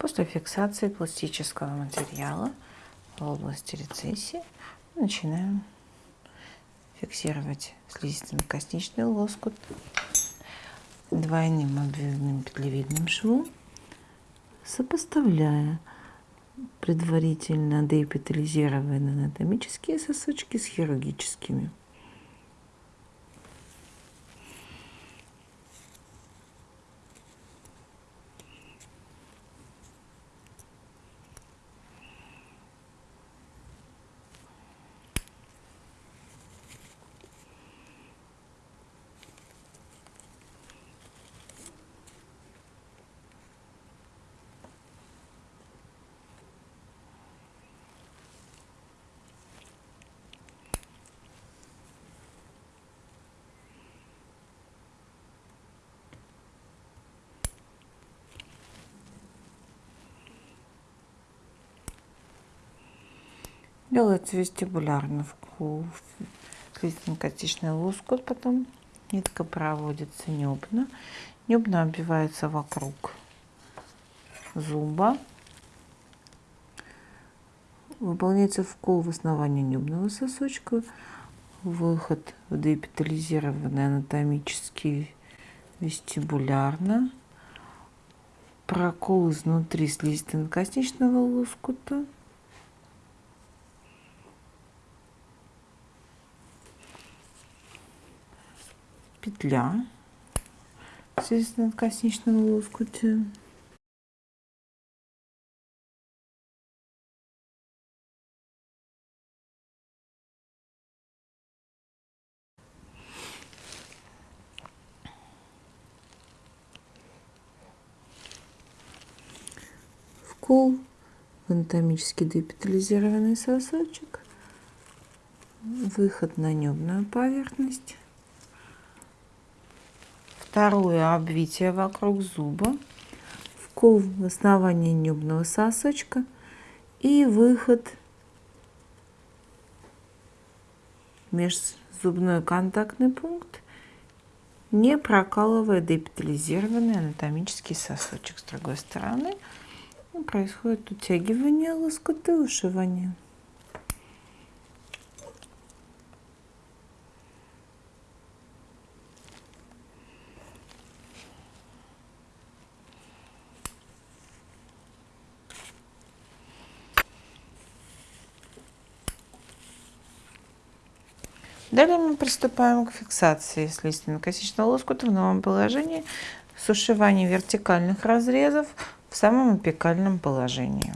После фиксации пластического материала в области рецессии начинаем фиксировать слизистно-косничный лоскут двойным обвивным петлевидным швом, сопоставляя предварительно деэпитализированные анатомические сосочки с хирургическими. Делается вестибулярно в слизистно-костичный лоскут, потом нитка проводится небно. Небно оббивается вокруг зуба. Выполняется вкол в основании небного сосочка, выход в деэпитализированный анатомический вестибулярно, прокол изнутри слизистно-костичного лоскута, петля в косничном лоскуте. Вкол в анатомически депитализированный сосочек, выход на небную поверхность. Второе обвитие вокруг зуба, вкол в основании небного сосочка и выход межзубной контактный пункт, не прокалывая депитализированный анатомический сосочек. С другой стороны происходит утягивание лоскута и ушивание. Далее мы приступаем к фиксации слизистно-косичного лоскута в новом положении с вертикальных разрезов в самом апикальном положении.